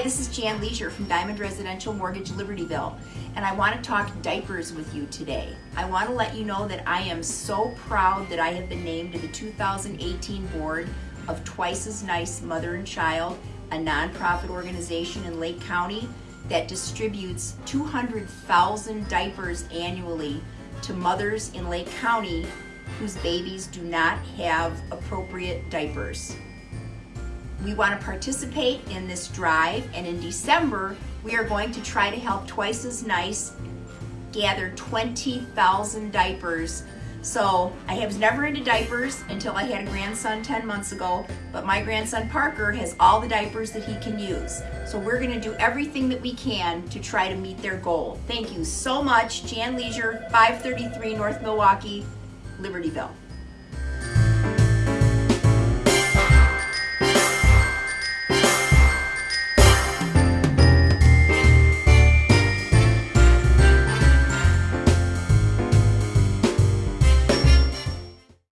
Hi, this is Jan Leisure from Diamond Residential Mortgage Libertyville, and I want to talk diapers with you today. I want to let you know that I am so proud that I have been named to the 2018 board of Twice as Nice Mother and Child, a nonprofit organization in Lake County that distributes 200,000 diapers annually to mothers in Lake County whose babies do not have appropriate diapers. We want to participate in this drive and in December we are going to try to help Twice as Nice gather 20,000 diapers. So I was never into diapers until I had a grandson 10 months ago, but my grandson Parker has all the diapers that he can use. So we're gonna do everything that we can to try to meet their goal. Thank you so much. Jan Leisure, 533 North Milwaukee, Libertyville.